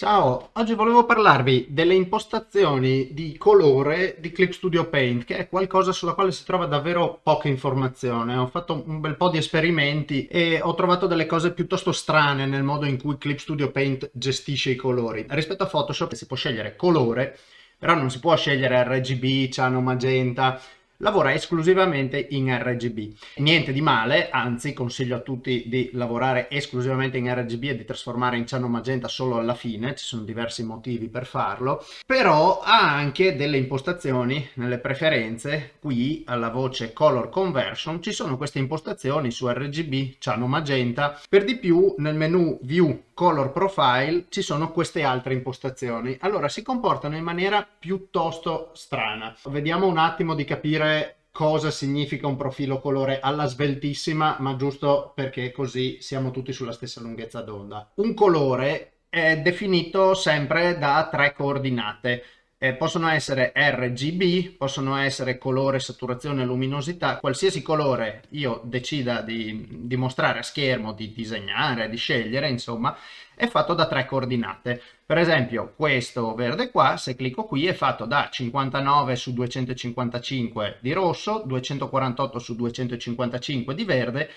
Ciao, oggi volevo parlarvi delle impostazioni di colore di Clip Studio Paint, che è qualcosa sulla quale si trova davvero poca informazione. Ho fatto un bel po' di esperimenti e ho trovato delle cose piuttosto strane nel modo in cui Clip Studio Paint gestisce i colori. Rispetto a Photoshop si può scegliere colore, però non si può scegliere RGB, ciano, magenta, lavora esclusivamente in RGB. Niente di male, anzi consiglio a tutti di lavorare esclusivamente in RGB e di trasformare in ciano magenta solo alla fine, ci sono diversi motivi per farlo, però ha anche delle impostazioni nelle preferenze, qui alla voce Color Conversion ci sono queste impostazioni su RGB, ciano magenta, per di più nel menu View Color Profile ci sono queste altre impostazioni. Allora si comportano in maniera piuttosto strana. Vediamo un attimo di capire cosa significa un profilo colore alla sveltissima, ma giusto perché così siamo tutti sulla stessa lunghezza d'onda. Un colore è definito sempre da tre coordinate eh, possono essere RGB, possono essere colore, saturazione, luminosità, qualsiasi colore io decida di, di mostrare a schermo, di disegnare, di scegliere, insomma, è fatto da tre coordinate. Per esempio questo verde qua, se clicco qui, è fatto da 59 su 255 di rosso, 248 su 255 di verde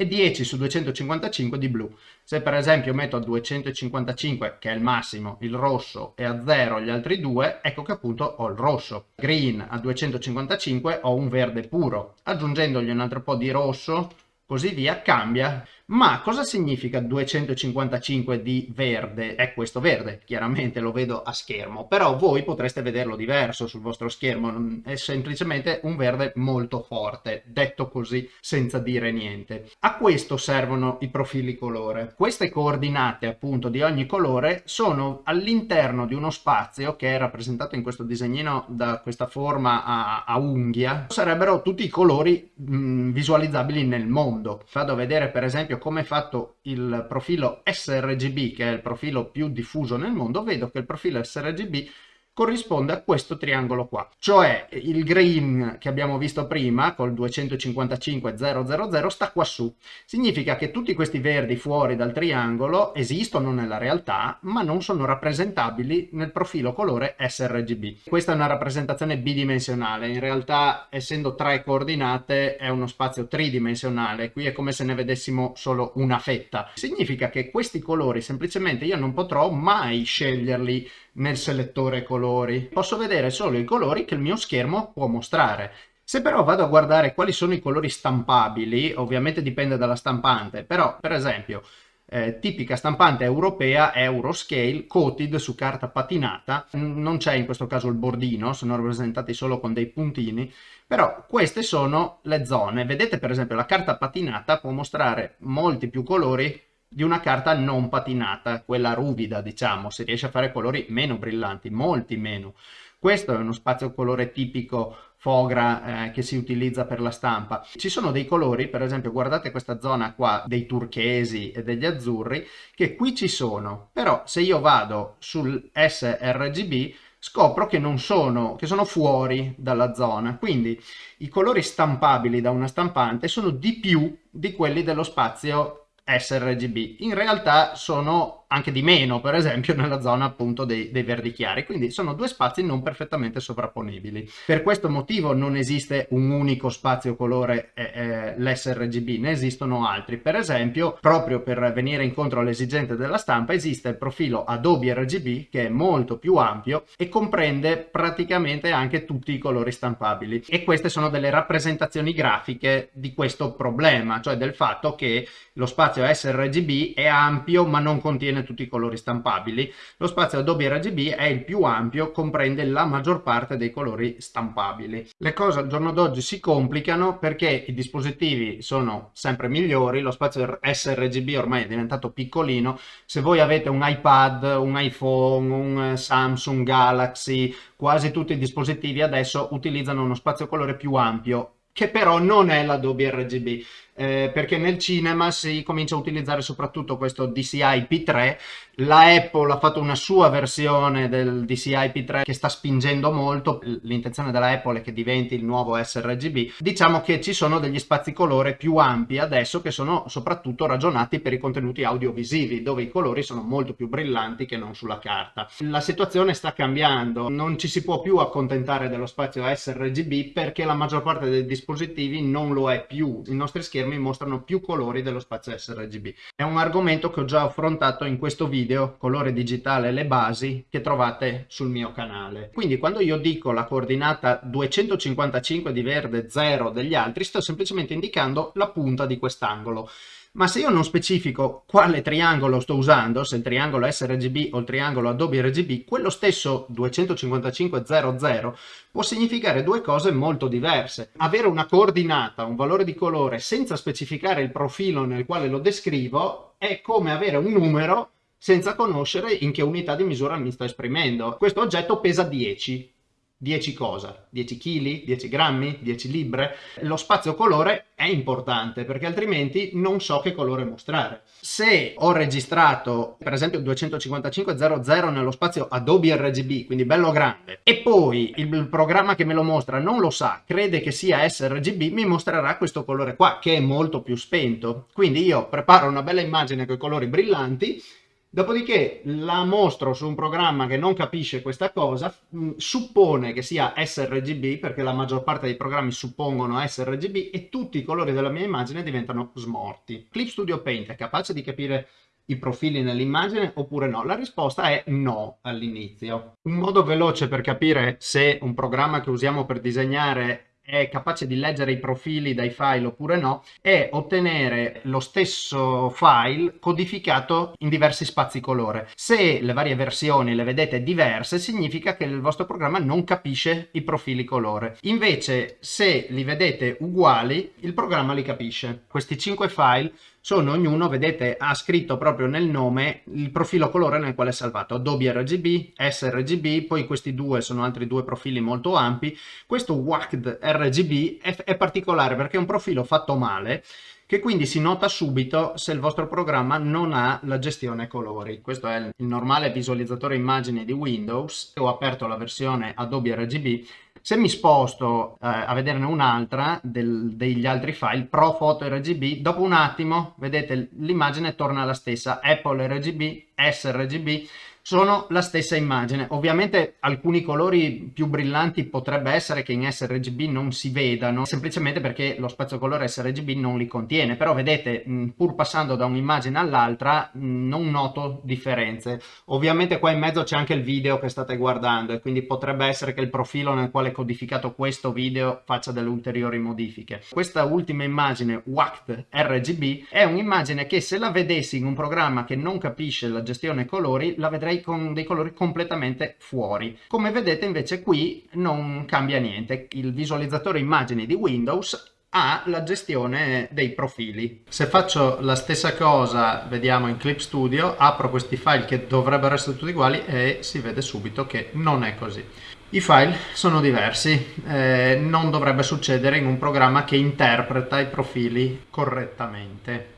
e 10 su 255 di blu. Se per esempio metto a 255, che è il massimo, il rosso e a 0 gli altri due, ecco che appunto ho il rosso. Green a 255 ho un verde puro. Aggiungendogli un altro po' di rosso, così via, cambia ma cosa significa 255 di verde? È questo verde, chiaramente lo vedo a schermo, però voi potreste vederlo diverso sul vostro schermo, è semplicemente un verde molto forte, detto così senza dire niente. A questo servono i profili colore. Queste coordinate appunto di ogni colore sono all'interno di uno spazio che è rappresentato in questo disegnino da questa forma a, a unghia, sarebbero tutti i colori mh, visualizzabili nel mondo. Vado a vedere per esempio come è fatto il profilo sRGB, che è il profilo più diffuso nel mondo, vedo che il profilo sRGB corrisponde a questo triangolo qua, cioè il green che abbiamo visto prima col 255.000 sta qua su. Significa che tutti questi verdi fuori dal triangolo esistono nella realtà ma non sono rappresentabili nel profilo colore sRGB. Questa è una rappresentazione bidimensionale, in realtà essendo tre coordinate è uno spazio tridimensionale, qui è come se ne vedessimo solo una fetta. Significa che questi colori semplicemente io non potrò mai sceglierli nel selettore colori. Posso vedere solo i colori che il mio schermo può mostrare. Se però vado a guardare quali sono i colori stampabili, ovviamente dipende dalla stampante, però per esempio eh, tipica stampante europea Euroscale coated su carta patinata, non c'è in questo caso il bordino, sono rappresentati solo con dei puntini, però queste sono le zone. Vedete per esempio la carta patinata può mostrare molti più colori di una carta non patinata, quella ruvida diciamo, si riesce a fare colori meno brillanti, molti meno. Questo è uno spazio colore tipico fogra eh, che si utilizza per la stampa. Ci sono dei colori, per esempio guardate questa zona qua dei turchesi e degli azzurri, che qui ci sono, però se io vado sul sRGB scopro che non sono, che sono fuori dalla zona, quindi i colori stampabili da una stampante sono di più di quelli dello spazio sRGB. In realtà sono anche di meno, per esempio nella zona appunto dei, dei, verdi chiari, quindi sono due spazi non perfettamente sovrapponibili. Per questo motivo non esiste un unico spazio colore eh, eh, l'sRGB, ne esistono altri. Per esempio, proprio per venire incontro alle esigenze della stampa, esiste il profilo Adobe RGB che è molto più ampio e comprende praticamente anche tutti i colori stampabili. E queste sono delle rappresentazioni grafiche di questo problema, cioè del fatto che lo spazio sRGB è ampio ma non contiene contiene tutti i colori stampabili. Lo spazio Adobe RGB è il più ampio, comprende la maggior parte dei colori stampabili. Le cose al giorno d'oggi si complicano perché i dispositivi sono sempre migliori, lo spazio sRGB ormai è diventato piccolino, se voi avete un iPad, un iPhone, un Samsung Galaxy, quasi tutti i dispositivi adesso utilizzano uno spazio colore più ampio che però non è l'Adobe RGB. Eh, perché nel cinema si comincia a utilizzare soprattutto questo DCI P3 la Apple ha fatto una sua versione del DCI P3 che sta spingendo molto, l'intenzione della Apple è che diventi il nuovo sRGB. Diciamo che ci sono degli spazi colore più ampi adesso che sono soprattutto ragionati per i contenuti audiovisivi, dove i colori sono molto più brillanti che non sulla carta. La situazione sta cambiando, non ci si può più accontentare dello spazio sRGB perché la maggior parte dei dispositivi non lo è più. I nostri schermi mostrano più colori dello spazio sRGB. È un argomento che ho già affrontato in questo video colore digitale le basi che trovate sul mio canale. Quindi quando io dico la coordinata 255 di verde 0 degli altri sto semplicemente indicando la punta di quest'angolo. Ma se io non specifico quale triangolo sto usando, se il triangolo sRGB o il triangolo Adobe RGB, quello stesso 25500 può significare due cose molto diverse. Avere una coordinata, un valore di colore, senza specificare il profilo nel quale lo descrivo, è come avere un numero senza conoscere in che unità di misura mi sto esprimendo. Questo oggetto pesa 10. 10 cosa? 10 kg? 10 grammi? 10 libbre? Lo spazio colore è importante perché altrimenti non so che colore mostrare. Se ho registrato per esempio 255.00 nello spazio Adobe RGB, quindi bello grande, e poi il programma che me lo mostra non lo sa, crede che sia sRGB, mi mostrerà questo colore qua che è molto più spento. Quindi io preparo una bella immagine con i colori brillanti Dopodiché la mostro su un programma che non capisce questa cosa, mm, suppone che sia sRGB, perché la maggior parte dei programmi suppongono sRGB, e tutti i colori della mia immagine diventano smorti. Clip Studio Paint è capace di capire i profili nell'immagine oppure no? La risposta è no all'inizio. Un modo veloce per capire se un programma che usiamo per disegnare è capace di leggere i profili dai file oppure no, è ottenere lo stesso file codificato in diversi spazi colore. Se le varie versioni le vedete diverse, significa che il vostro programma non capisce i profili colore. Invece, se li vedete uguali, il programma li capisce. Questi 5 file sono ognuno, vedete, ha scritto proprio nel nome il profilo colore nel quale è salvato. Adobe RGB, sRGB, poi questi due sono altri due profili molto ampi. Questo WACD RGB è, è particolare perché è un profilo fatto male che quindi si nota subito se il vostro programma non ha la gestione colori. Questo è il normale visualizzatore immagini di Windows. Ho aperto la versione Adobe RGB se mi sposto eh, a vederne un'altra degli altri file, Pro Photo RGB, dopo un attimo, vedete, l'immagine torna la stessa, Apple RGB, sRGB, sono la stessa immagine. Ovviamente alcuni colori più brillanti potrebbe essere che in sRGB non si vedano, semplicemente perché lo spazio colore sRGB non li contiene, però vedete, pur passando da un'immagine all'altra, non noto differenze. Ovviamente qua in mezzo c'è anche il video che state guardando e quindi potrebbe essere che il profilo nel quale è codificato questo video faccia delle ulteriori modifiche. Questa ultima immagine, WACT RGB, è un'immagine che se la vedessi in un programma che non capisce la gestione colori, la vedrei con dei colori completamente fuori. Come vedete invece qui non cambia niente, il visualizzatore immagini di Windows ha la gestione dei profili. Se faccio la stessa cosa, vediamo in Clip Studio, apro questi file che dovrebbero essere tutti uguali e si vede subito che non è così. I file sono diversi, eh, non dovrebbe succedere in un programma che interpreta i profili correttamente.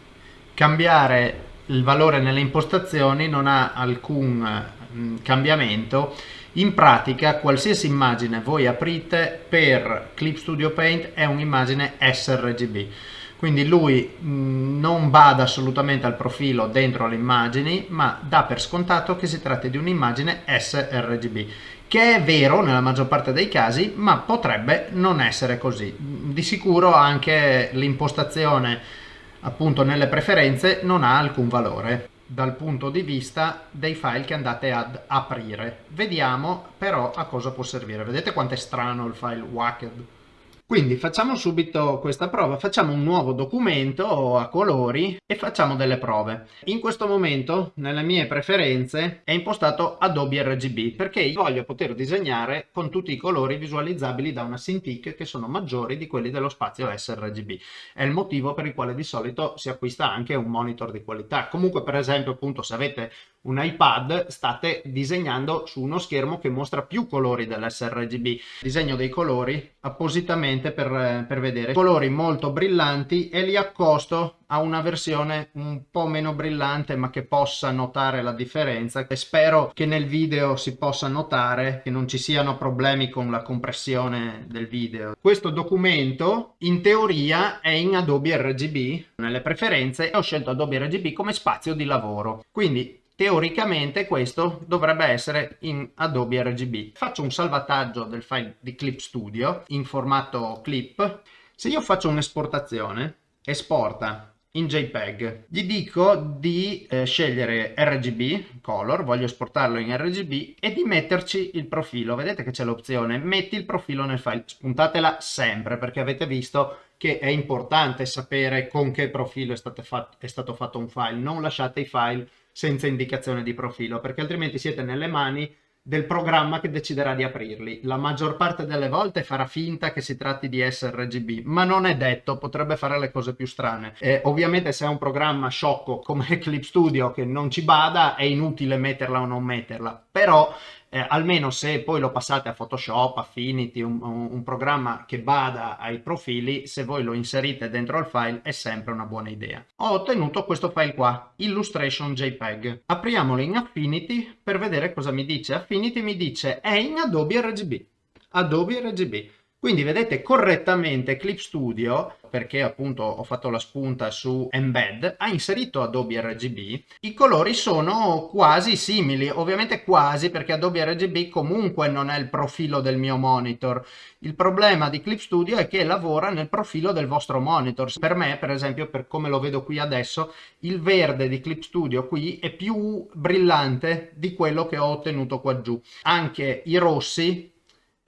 Cambiare il valore nelle impostazioni non ha alcun mm, cambiamento. In pratica qualsiasi immagine voi aprite per Clip Studio Paint è un'immagine sRGB. Quindi lui mm, non bada assolutamente al profilo dentro le immagini ma dà per scontato che si tratti di un'immagine sRGB che è vero nella maggior parte dei casi ma potrebbe non essere così. Di sicuro anche l'impostazione appunto nelle preferenze non ha alcun valore dal punto di vista dei file che andate ad aprire. Vediamo però a cosa può servire. Vedete quanto è strano il file WACD? Quindi facciamo subito questa prova, facciamo un nuovo documento a colori e facciamo delle prove. In questo momento nelle mie preferenze è impostato Adobe RGB perché io voglio poter disegnare con tutti i colori visualizzabili da una Cintiq che sono maggiori di quelli dello spazio sRGB. È il motivo per il quale di solito si acquista anche un monitor di qualità. Comunque per esempio appunto se avete un iPad state disegnando su uno schermo che mostra più colori dell'sRGB. Disegno dei colori appositamente per, per vedere colori molto brillanti e li accosto a una versione un po' meno brillante ma che possa notare la differenza e spero che nel video si possa notare che non ci siano problemi con la compressione del video. Questo documento in teoria è in Adobe RGB, nelle preferenze ho scelto Adobe RGB come spazio di lavoro quindi teoricamente questo dovrebbe essere in Adobe RGB. Faccio un salvataggio del file di Clip Studio in formato clip. Se io faccio un'esportazione, esporta in JPEG, gli dico di eh, scegliere RGB, color, voglio esportarlo in RGB e di metterci il profilo. Vedete che c'è l'opzione metti il profilo nel file, spuntatela sempre perché avete visto che è importante sapere con che profilo è fatto, è stato fatto un file, non lasciate i file senza indicazione di profilo, perché altrimenti siete nelle mani del programma che deciderà di aprirli. La maggior parte delle volte farà finta che si tratti di sRGB, ma non è detto, potrebbe fare le cose più strane. Eh, ovviamente se è un programma sciocco come Clip Studio che non ci bada, è inutile metterla o non metterla, però eh, almeno se poi lo passate a Photoshop, Affinity, un, un, programma che bada ai profili, se voi lo inserite dentro il file è sempre una buona idea. Ho ottenuto questo file qua, Illustration JPEG. Apriamolo in Affinity per vedere cosa mi dice. Affinity mi dice è in Adobe RGB. Adobe RGB. Quindi vedete correttamente Clip Studio, perché appunto ho fatto la spunta su Embed, ha inserito Adobe RGB. I colori sono quasi simili, ovviamente quasi perché Adobe RGB comunque non è il profilo del mio monitor. Il problema di Clip Studio è che lavora nel profilo del vostro monitor. Per me, per esempio, per come lo vedo qui adesso, il verde di Clip Studio qui è più brillante di quello che ho ottenuto qua giù. Anche i rossi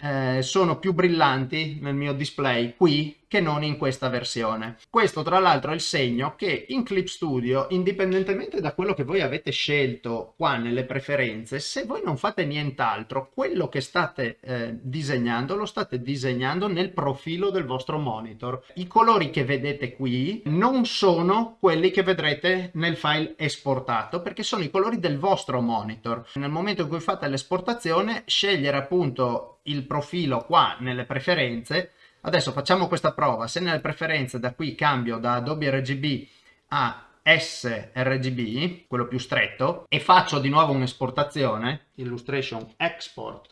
eh, sono più brillanti nel mio display qui che non in questa versione. Questo tra l'altro è il segno che in Clip Studio, indipendentemente da quello che voi avete scelto qua nelle preferenze, se voi non fate nient'altro, quello che state eh, disegnando lo state disegnando nel profilo del vostro monitor. I colori che vedete qui non sono quelli che vedrete nel file esportato perché sono i colori del vostro monitor. Nel momento in cui fate l'esportazione, scegliere appunto il profilo qua nelle preferenze Adesso facciamo questa prova, se nelle preferenze da qui cambio da Adobe RGB a sRGB, quello più stretto, e faccio di nuovo un'esportazione, Illustration Export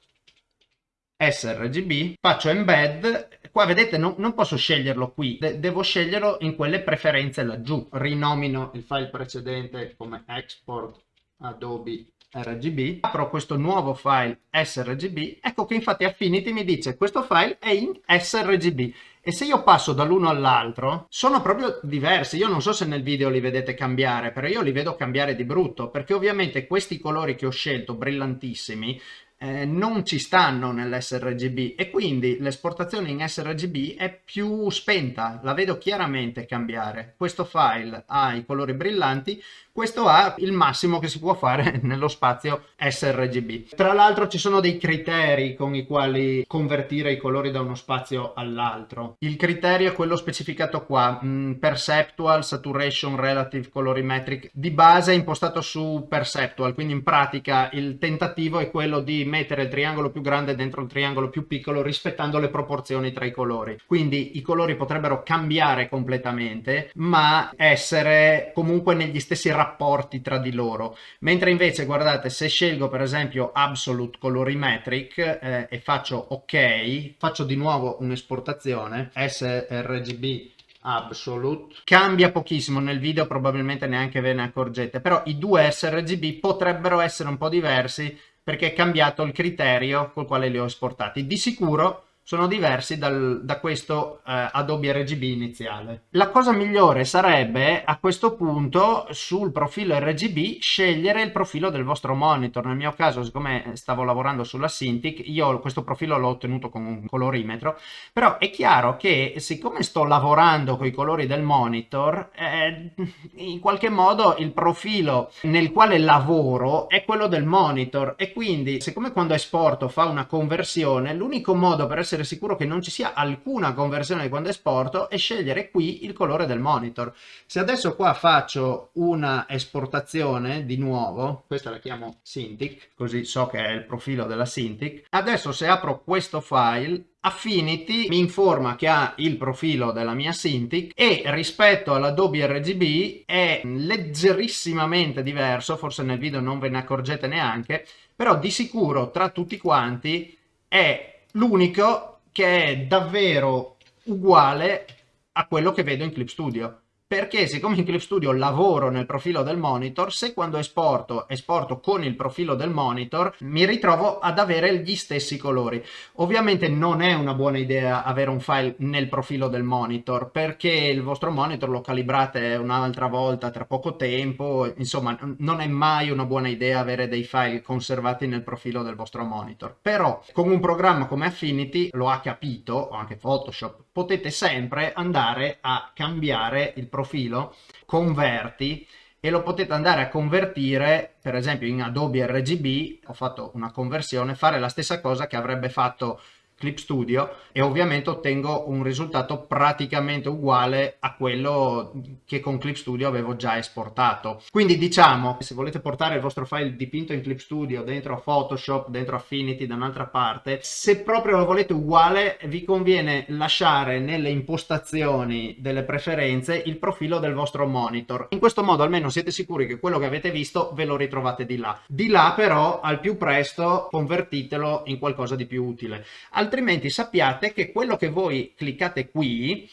sRGB, faccio embed, qua vedete non, non posso sceglierlo qui, de devo sceglierlo in quelle preferenze laggiù, rinomino il file precedente come export adobe RGB, apro questo nuovo file sRGB, ecco che infatti Affinity mi dice questo file è in sRGB e se io passo dall'uno all'altro sono proprio diversi, io non so se nel video li vedete cambiare, però io li vedo cambiare di brutto, perché ovviamente questi colori che ho scelto, brillantissimi, eh, non ci stanno nell'sRGB e quindi l'esportazione in sRGB è più spenta, la vedo chiaramente cambiare. Questo file ha i colori brillanti, questo ha il massimo che si può fare nello spazio sRGB. Tra l'altro ci sono dei criteri con i quali convertire i colori da uno spazio all'altro. Il criterio è quello specificato qua, mm, Perceptual Saturation Relative Colorimetric, di base è impostato su Perceptual, quindi in pratica il tentativo è quello di mettere il triangolo più grande dentro il triangolo più piccolo rispettando le proporzioni tra i colori. Quindi i colori potrebbero cambiare completamente, ma essere comunque negli stessi rapporti tra di loro. Mentre invece, guardate, se scelgo per esempio Absolute Colorimetric eh, e faccio OK, faccio di nuovo un'esportazione sRGB Absolute cambia pochissimo nel video probabilmente neanche ve ne accorgete però i due sRGB potrebbero essere un po' diversi perché è cambiato il criterio col quale li ho esportati. Di sicuro sono diversi dal, da questo eh, Adobe RGB iniziale. La cosa migliore sarebbe a questo punto sul profilo RGB scegliere il profilo del vostro monitor. Nel mio caso, siccome stavo lavorando sulla Cintiq, io questo profilo l'ho ottenuto con un colorimetro, però è chiaro che siccome sto lavorando con i colori del monitor, eh, in qualche modo il profilo nel quale lavoro è quello del monitor e quindi siccome quando esporto fa una conversione, l'unico modo per essere essere sicuro che non ci sia alcuna conversione quando esporto e scegliere qui il colore del monitor. Se adesso qua faccio una esportazione di nuovo, questa la chiamo Cintiq, così so che è il profilo della Cintiq, adesso se apro questo file Affinity mi informa che ha il profilo della mia Cintiq e rispetto all'Adobe RGB è leggerissimamente diverso, forse nel video non ve ne accorgete neanche, però di sicuro tra tutti quanti è l'unico che è davvero uguale a quello che vedo in Clip Studio perché siccome in Clip Studio lavoro nel profilo del monitor, se quando esporto, esporto con il profilo del monitor, mi ritrovo ad avere gli stessi colori. Ovviamente non è una buona idea avere un file nel profilo del monitor, perché il vostro monitor lo calibrate un'altra volta tra poco tempo, insomma non è mai una buona idea avere dei file conservati nel profilo del vostro monitor. Però con un programma come Affinity, lo ha capito, o anche Photoshop, potete sempre andare a cambiare il profilo, converti e lo potete andare a convertire per esempio in Adobe RGB, ho fatto una conversione, fare la stessa cosa che avrebbe fatto Clip Studio e ovviamente ottengo un risultato praticamente uguale a quello che con Clip Studio avevo già esportato. Quindi diciamo, se volete portare il vostro file dipinto in Clip Studio dentro a Photoshop, dentro Affinity da un'altra parte, se proprio lo volete uguale vi conviene lasciare nelle impostazioni delle preferenze il profilo del vostro monitor. In questo modo almeno siete sicuri che quello che avete visto ve lo ritrovate di là. Di là però al più presto convertitelo in qualcosa di più utile. Al altrimenti sappiate che quello che voi cliccate qui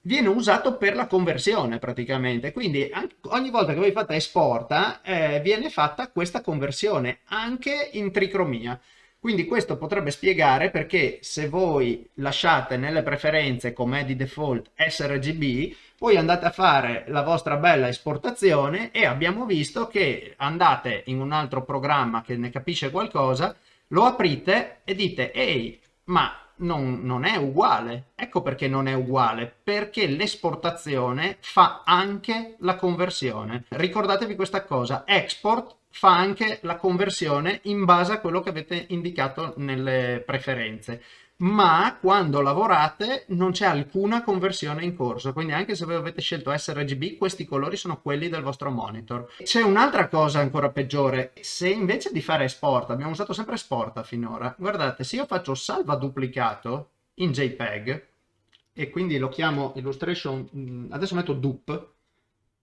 viene usato per la conversione praticamente. Quindi ogni volta che voi fate esporta eh, viene fatta questa conversione anche in tricromia. Quindi questo potrebbe spiegare perché se voi lasciate nelle preferenze come di default sRGB poi andate a fare la vostra bella esportazione e abbiamo visto che andate in un altro programma che ne capisce qualcosa lo aprite e dite ehi ma non, non, è uguale. Ecco perché non è uguale, perché l'esportazione fa anche la conversione. Ricordatevi questa cosa, export fa anche la conversione in base a quello che avete indicato nelle preferenze ma quando lavorate non c'è alcuna conversione in corso, quindi anche se voi avete scelto sRGB, questi colori sono quelli del vostro monitor. C'è un'altra cosa ancora peggiore, se invece di fare export, abbiamo usato sempre export finora, guardate, se io faccio salva duplicato in JPEG, e quindi lo chiamo illustration, mm, adesso metto dup,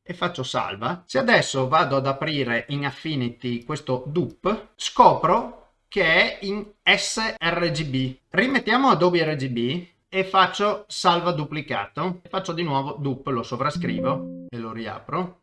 e faccio salva, se adesso vado ad aprire in Affinity questo dup, scopro che è in sRGB. Rimettiamo Adobe RGB e faccio salva duplicato. Faccio di nuovo dup, lo sovrascrivo e lo riapro.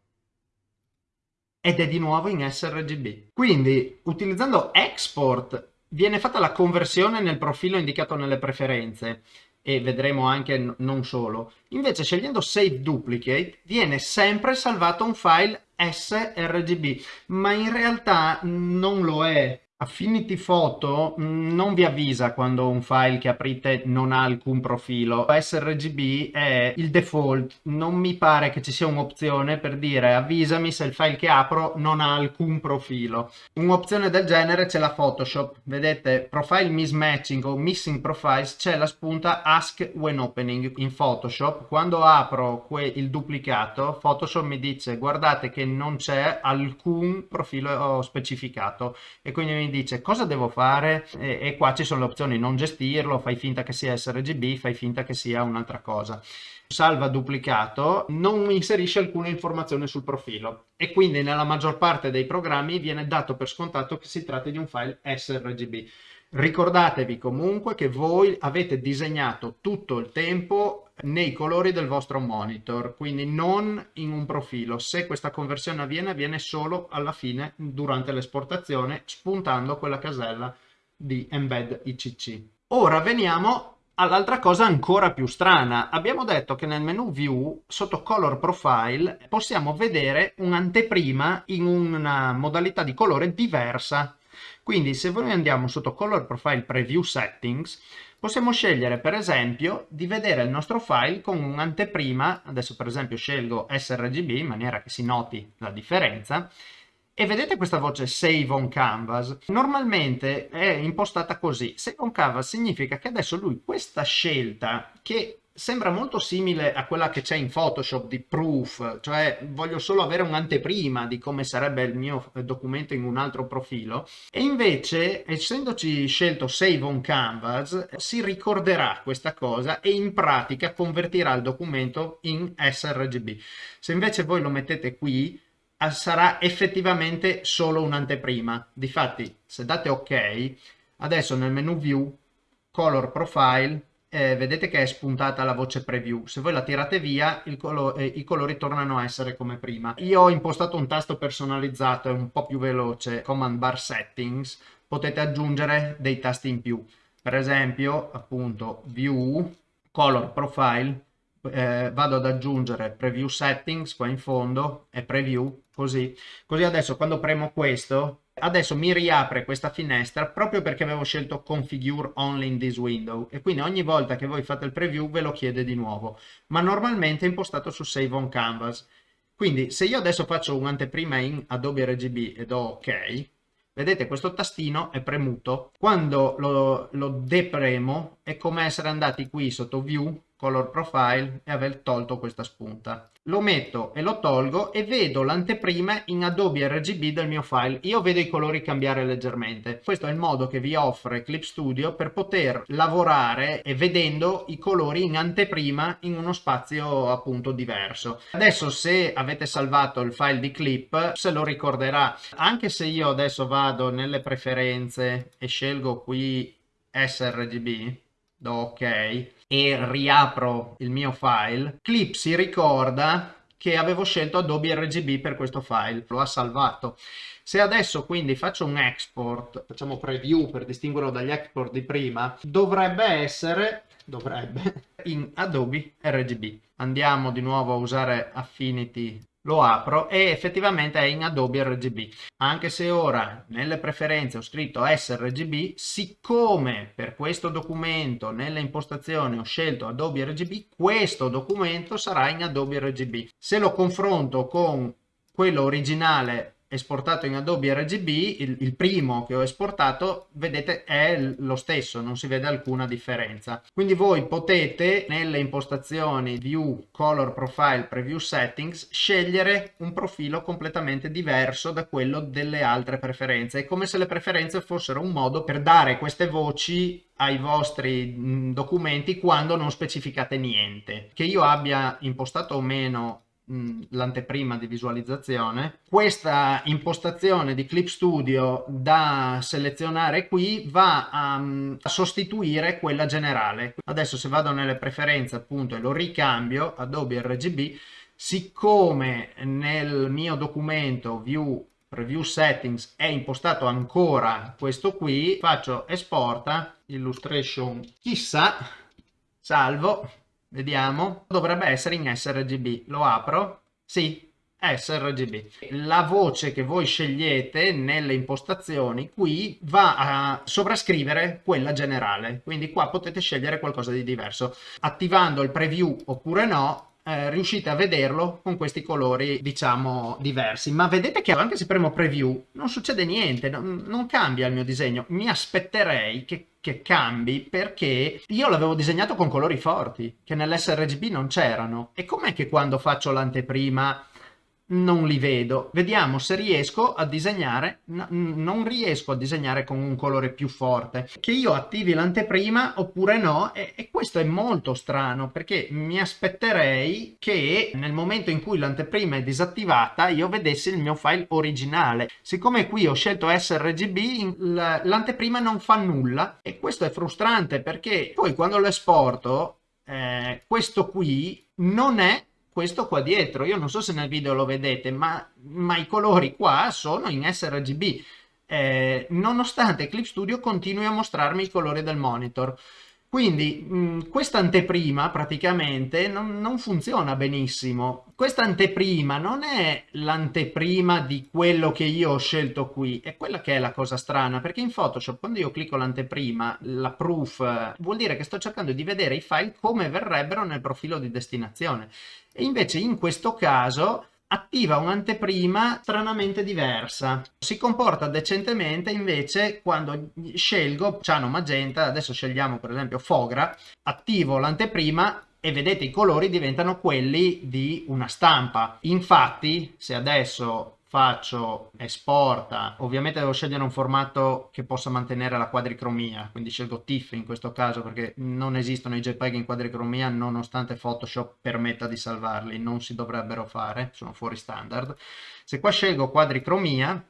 Ed è di nuovo in sRGB. Quindi utilizzando export viene fatta la conversione nel profilo indicato nelle preferenze e vedremo anche non solo. Invece scegliendo Save Duplicate viene sempre salvato un file sRGB, ma in realtà non lo è. Affinity Photo mm, non vi avvisa quando un file che aprite non ha alcun profilo. sRGB è il default, non mi pare che ci sia un'opzione per dire avvisami se il file che apro non ha alcun profilo. Un'opzione del genere c'è la Photoshop, vedete profile mismatching o missing profiles c'è la spunta ask when opening in Photoshop. Quando apro il duplicato Photoshop mi dice guardate che non c'è alcun profilo specificato e quindi mi dice cosa devo fare? E, e qua ci sono le opzioni non gestirlo, fai finta che sia sRGB, fai finta che sia un'altra cosa. Salva duplicato non inserisce alcuna informazione sul profilo. E quindi nella maggior parte dei programmi viene dato per scontato che si tratti di un file sRGB. Ricordatevi comunque che voi avete disegnato tutto il tempo nei colori del vostro monitor, quindi non in un profilo. Se questa conversione avviene, avviene solo alla fine durante l'esportazione, spuntando quella casella di embed ICC. Ora veniamo all'altra cosa ancora più strana. Abbiamo detto che nel menu View, sotto Color Profile, possiamo vedere un'anteprima in una modalità di colore diversa. Quindi se noi andiamo sotto Color Profile Preview Settings, possiamo scegliere per esempio di vedere il nostro file con un'anteprima, adesso per esempio scelgo sRGB in maniera che si noti la differenza, e vedete questa voce Save on Canvas? Normalmente è impostata così. Save on Canvas significa che adesso lui questa scelta che sembra molto simile a quella che c'è in Photoshop di proof, cioè voglio solo avere un'anteprima di come sarebbe il mio documento in un altro profilo e invece essendoci scelto Save on Canvas si ricorderà questa cosa e in pratica convertirà il documento in sRGB. Se invece voi lo mettete qui sarà effettivamente solo un'anteprima. Difatti se date ok adesso nel menu view color profile eh, vedete che è spuntata la voce preview. Se voi la tirate via, colo eh, i colori tornano a essere come prima. Io ho impostato un tasto personalizzato e un po' più veloce, Command Bar Settings, potete aggiungere dei tasti in più. Per esempio, appunto, View, Color Profile, eh, vado ad aggiungere Preview Settings qua in fondo e Preview, così. Così adesso quando premo questo adesso mi riapre questa finestra proprio perché avevo scelto configure only in this window e quindi ogni volta che voi fate il preview ve lo chiede di nuovo. Ma normalmente è impostato su save on canvas. Quindi se io adesso faccio un'anteprima in Adobe RGB e do ok vedete questo tastino è premuto. Quando lo, lo depremo è come essere andati qui sotto view color profile e aver tolto questa spunta. Lo metto e lo tolgo e vedo l'anteprima in Adobe RGB del mio file. Io vedo i colori cambiare leggermente. Questo è il modo che vi offre Clip Studio per poter lavorare e vedendo i colori in anteprima in uno spazio appunto diverso. Adesso se avete salvato il file di clip se lo ricorderà. Anche se io adesso vado nelle preferenze e scelgo qui sRGB, do ok e riapro il mio file, Clip si ricorda che avevo scelto Adobe RGB per questo file, lo ha salvato. Se adesso quindi faccio un export, facciamo preview per distinguerlo dagli export di prima, dovrebbe essere, dovrebbe, in Adobe RGB. Andiamo di nuovo a usare Affinity lo apro e effettivamente è in Adobe RGB anche se ora nelle preferenze ho scritto sRGB siccome per questo documento nelle impostazioni ho scelto Adobe RGB questo documento sarà in Adobe RGB se lo confronto con quello originale esportato in Adobe RGB, il, il, primo che ho esportato, vedete è lo stesso, non si vede alcuna differenza. Quindi voi potete nelle impostazioni View, Color Profile, Preview Settings scegliere un profilo completamente diverso da quello delle altre preferenze. È come se le preferenze fossero un modo per dare queste voci ai vostri documenti quando non specificate niente. Che io abbia impostato o meno l'anteprima di visualizzazione. Questa impostazione di Clip Studio da selezionare qui va a, a, sostituire quella generale. Adesso se vado nelle preferenze appunto e lo ricambio Adobe RGB, siccome nel mio documento View Preview Settings è impostato ancora questo qui, faccio esporta, illustration chissà, salvo, Vediamo. Dovrebbe essere in sRGB. Lo apro? Sì, sRGB. La voce che voi scegliete nelle impostazioni qui va a sovrascrivere quella generale, quindi qua potete scegliere qualcosa di diverso. Attivando il preview oppure no, eh, riuscite a vederlo con questi colori diciamo diversi. Ma vedete che anche se premo preview non succede niente non, non cambia il mio disegno. Mi aspetterei che che cambi perché io l'avevo disegnato con colori forti che nell'sRGB non c'erano. E com'è che quando faccio l'anteprima non li vedo. Vediamo se riesco a disegnare, no, non riesco a disegnare con un colore più forte. Che io attivi l'anteprima oppure no e, e, questo è molto strano perché mi aspetterei che nel momento in cui l'anteprima è disattivata io vedessi il mio file originale. Siccome qui ho scelto sRGB l'anteprima non fa nulla e questo è frustrante perché poi quando lo esporto eh, questo qui non è questo qua dietro. Io non so se nel video lo vedete, ma, ma i colori qua sono in sRGB. Eh, nonostante Clip Studio continui a mostrarmi i colori del monitor. Quindi mh, questa anteprima praticamente non, non, funziona benissimo. Questa anteprima non è l'anteprima di quello che io ho scelto qui, è quella che è la cosa strana, perché in Photoshop quando io clicco l'anteprima, la proof, vuol dire che sto cercando di vedere i file come verrebbero nel profilo di destinazione. E invece in questo caso attiva un'anteprima stranamente diversa. Si comporta decentemente invece quando scelgo ciano magenta, adesso scegliamo per esempio fogra, attivo l'anteprima e vedete i colori diventano quelli di una stampa. Infatti se adesso faccio esporta, ovviamente devo scegliere un formato che possa mantenere la quadricromia, quindi scelgo TIFF in questo caso perché non esistono i JPEG in quadricromia nonostante Photoshop permetta di salvarli, non si dovrebbero fare, sono fuori standard. Se qua scelgo quadricromia,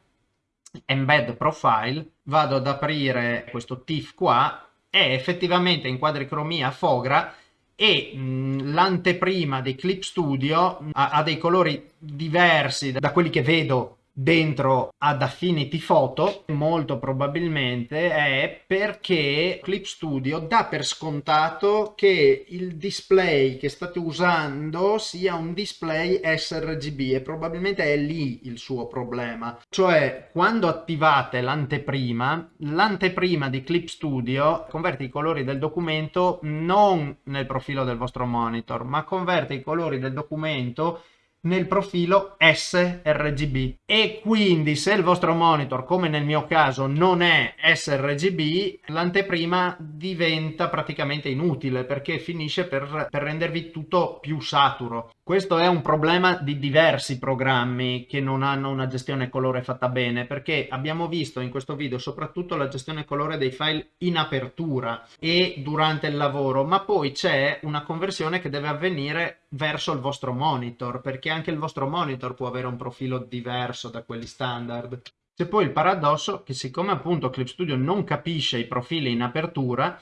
embed profile, vado ad aprire questo TIFF qua e effettivamente in quadricromia fogra e l'anteprima di Clip Studio ha, ha, dei colori diversi da quelli che vedo dentro ad Affinity Photo molto probabilmente è perché Clip Studio dà per scontato che il display che state usando sia un display sRGB e probabilmente è lì il suo problema. Cioè quando attivate l'anteprima l'anteprima di Clip Studio converte i colori del documento non nel profilo del vostro monitor ma converte i colori del documento nel profilo sRGB e quindi se il vostro monitor come nel mio caso non è sRGB l'anteprima diventa praticamente inutile perché finisce per, per rendervi tutto più saturo questo è un problema di diversi programmi che non hanno una gestione colore fatta bene perché abbiamo visto in questo video soprattutto la gestione colore dei file in apertura e durante il lavoro ma poi c'è una conversione che deve avvenire verso il vostro monitor perché anche il vostro monitor può avere un profilo diverso da quelli standard. C'è poi il paradosso che siccome appunto Clip Studio non capisce i profili in apertura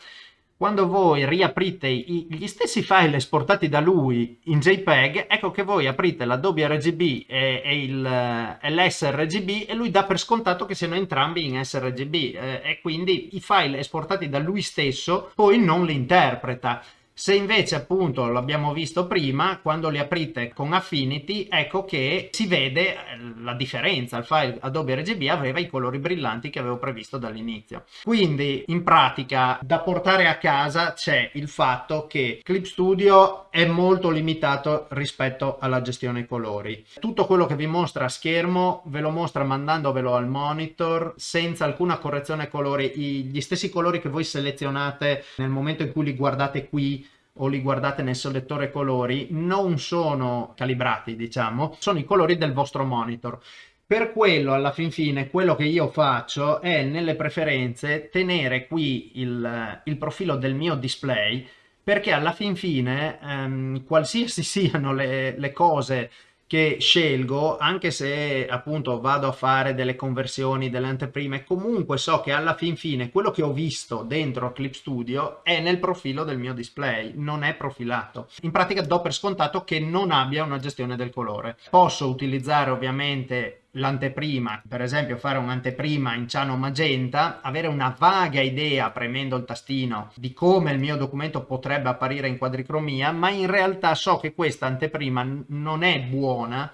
quando voi riaprite gli stessi file esportati da lui in JPEG, ecco che voi aprite l'Adobe RGB e, e, il, l'sRGB e lui dà per scontato che siano entrambi in sRGB eh, e quindi i file esportati da lui stesso poi non li interpreta. Se invece appunto l'abbiamo visto prima, quando li aprite con Affinity, ecco che si vede eh, la differenza. Il file Adobe RGB aveva i colori brillanti che avevo previsto dall'inizio. Quindi in pratica da portare a casa c'è il fatto che Clip Studio è molto limitato rispetto alla gestione colori. Tutto quello che vi mostra a schermo ve lo mostra mandandovelo al monitor senza alcuna correzione colori. Gli stessi colori che voi selezionate nel momento in cui li guardate qui o li guardate nel selettore colori non sono calibrati diciamo sono i colori del vostro monitor. Per quello alla fin fine quello che io faccio è nelle preferenze tenere qui il, il profilo del mio display perché alla fin fine ehm, qualsiasi siano le, le cose che scelgo anche se appunto vado a fare delle conversioni delle anteprime comunque so che alla fin fine quello che ho visto dentro Clip Studio è nel profilo del mio display non è profilato. In pratica do per scontato che non abbia una gestione del colore. Posso utilizzare ovviamente l'anteprima, per esempio fare un'anteprima in ciano magenta, avere una vaga idea premendo il tastino di come il mio documento potrebbe apparire in quadricromia, ma in realtà so che questa anteprima non è buona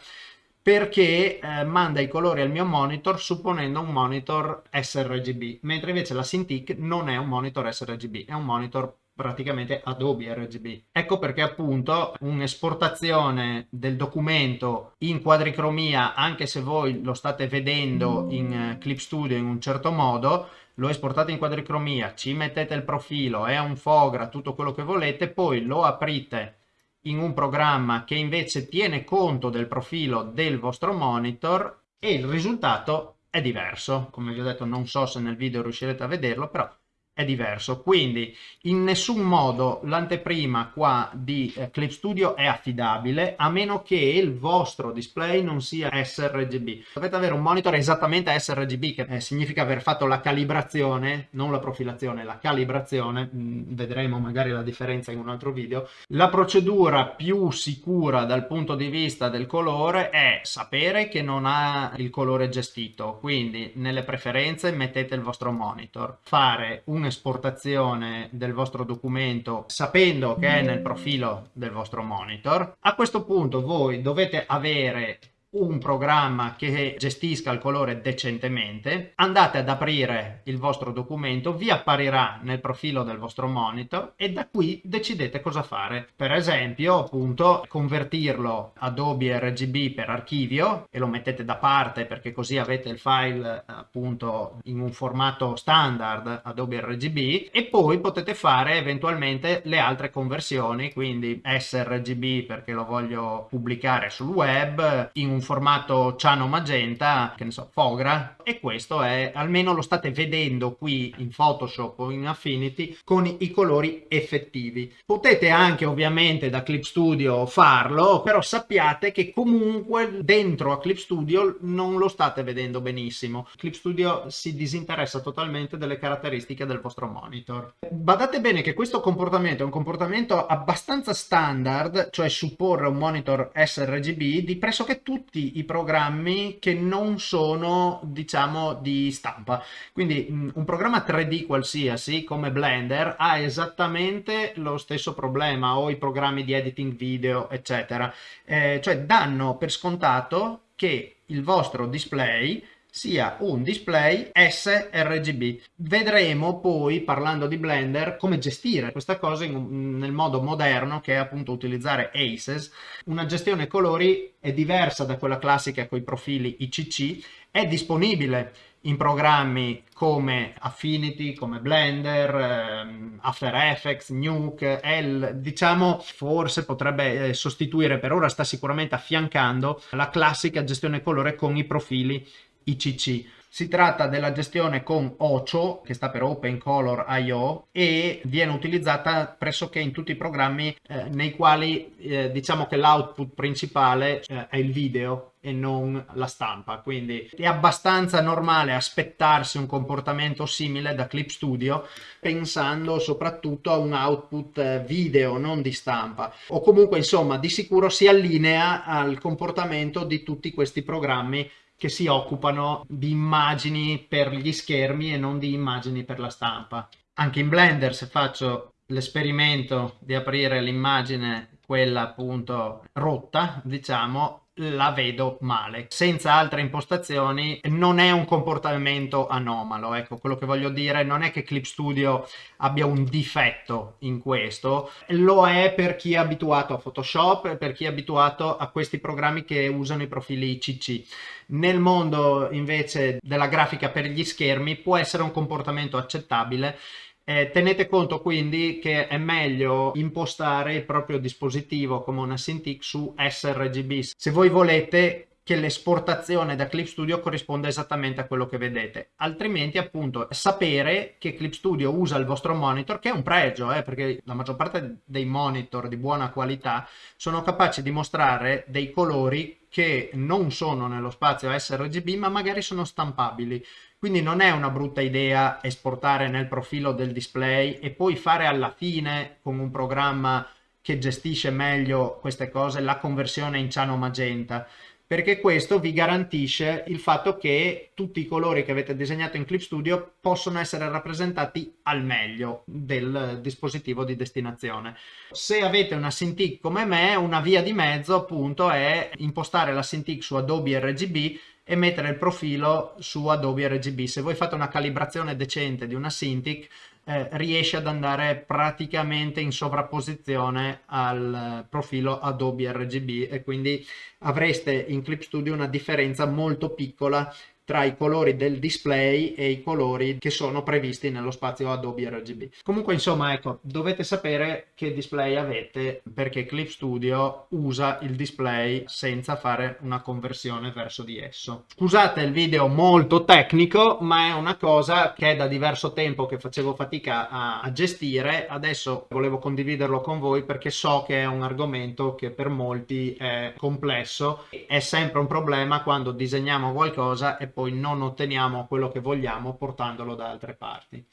perché eh, manda i colori al mio monitor supponendo un monitor sRGB, mentre invece la Cintiq non è un monitor sRGB, è un monitor praticamente Adobe RGB. Ecco perché appunto un'esportazione del documento in quadricromia, anche se voi lo state vedendo in eh, Clip Studio in un certo modo, lo esportate in quadricromia, ci mettete il profilo, è un fogra, tutto quello che volete, poi lo aprite in un programma che invece tiene conto del profilo del vostro monitor e il risultato è diverso. Come vi ho detto non so se nel video riuscirete a vederlo, però è diverso. Quindi in nessun modo l'anteprima qua di eh, Clip Studio è affidabile a meno che il vostro display non sia sRGB. Dovete avere un monitor esattamente sRGB che eh, significa aver fatto la calibrazione non la profilazione la calibrazione. Mh, mm, vedremo magari la differenza in un altro video. La procedura più sicura dal punto di vista del colore è sapere che non ha il colore gestito. Quindi nelle preferenze mettete il vostro monitor. Fare un un'esportazione del vostro documento sapendo che è nel profilo del vostro monitor. A questo punto voi dovete avere un programma che gestisca il colore decentemente, andate ad aprire il vostro documento, vi apparirà nel profilo del vostro monitor e da qui decidete cosa fare. Per esempio, appunto, convertirlo Adobe RGB per archivio e lo mettete da parte perché così avete il file appunto in un formato standard Adobe RGB e poi potete fare eventualmente le altre conversioni, quindi sRGB perché lo voglio pubblicare sul web in un formato ciano magenta, che ne so, fogra e questo è, almeno lo state vedendo qui in Photoshop o in Affinity con i colori effettivi. Potete anche ovviamente da Clip Studio farlo, però sappiate che comunque dentro a Clip Studio non lo state vedendo benissimo. Clip Studio si disinteressa totalmente delle caratteristiche del vostro monitor. Badate bene che questo comportamento è un comportamento abbastanza standard, cioè supporre un monitor sRGB di pressoché tutti i programmi che non sono diciamo di stampa. Quindi un programma 3D qualsiasi come Blender ha esattamente lo stesso problema o i programmi di editing video eccetera. Eh, cioè danno per scontato che il vostro display sia un display sRGB. Vedremo poi, parlando di Blender, come gestire questa cosa in, nel modo moderno che è appunto utilizzare ACES. Una gestione colori è diversa da quella classica con i profili ICC, è disponibile in programmi come Affinity, come Blender, ehm, After Effects, Nuke, L, diciamo forse potrebbe eh, sostituire, per ora sta sicuramente affiancando la classica gestione colore con i profili ICC. Si tratta della gestione con OCHO, che sta per Open Color I.O. e viene utilizzata pressoché in tutti i programmi eh, nei quali eh, diciamo che l'output principale eh, è il video e non la stampa quindi è abbastanza normale aspettarsi un comportamento simile da Clip Studio pensando soprattutto a un output eh, video non di stampa o comunque insomma di sicuro si allinea al comportamento di tutti questi programmi che si occupano di immagini per gli schermi e non di immagini per la stampa. Anche in Blender se faccio l'esperimento di aprire l'immagine quella appunto rotta diciamo la vedo male. Senza altre impostazioni non è un comportamento anomalo ecco quello che voglio dire non è che Clip Studio abbia un difetto in questo. Lo è per chi è abituato a Photoshop per chi è abituato a questi programmi che usano i profili CC nel mondo invece della grafica per gli schermi può essere un comportamento accettabile eh, tenete conto quindi che è meglio impostare il proprio dispositivo come una Cintiq su sRGB. Se voi volete che l'esportazione da Clip Studio corrisponda esattamente a quello che vedete altrimenti appunto sapere che Clip Studio usa il vostro monitor che è un pregio eh, perché la maggior parte dei monitor di buona qualità sono capaci di mostrare dei colori che non sono nello spazio sRGB ma magari sono stampabili quindi non è una brutta idea esportare nel profilo del display e poi fare alla fine con un programma che gestisce meglio queste cose la conversione in ciano magenta perché questo vi garantisce il fatto che tutti i colori che avete disegnato in Clip Studio possono essere rappresentati al meglio del dispositivo di destinazione. Se avete una Cintiq come me, una via di mezzo appunto è impostare la Cintiq su Adobe RGB e mettere il profilo su Adobe RGB. Se voi fate una calibrazione decente di una Cintiq, eh, riesce ad andare praticamente in sovrapposizione al profilo Adobe RGB e quindi avreste in Clip Studio una differenza molto piccola tra i colori del display e i colori che sono previsti nello spazio Adobe RGB. Comunque insomma ecco, dovete sapere che display avete perché Clip Studio usa il display senza fare una conversione verso di esso. Scusate il video molto tecnico ma è una cosa che è da diverso tempo che facevo fatica a, a gestire, adesso volevo condividerlo con voi perché so che è un argomento che per molti è complesso, è sempre un problema quando disegniamo qualcosa e poi non otteniamo quello che vogliamo portandolo da altre parti.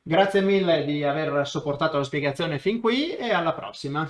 Grazie mille di aver sopportato la spiegazione fin qui e alla prossima!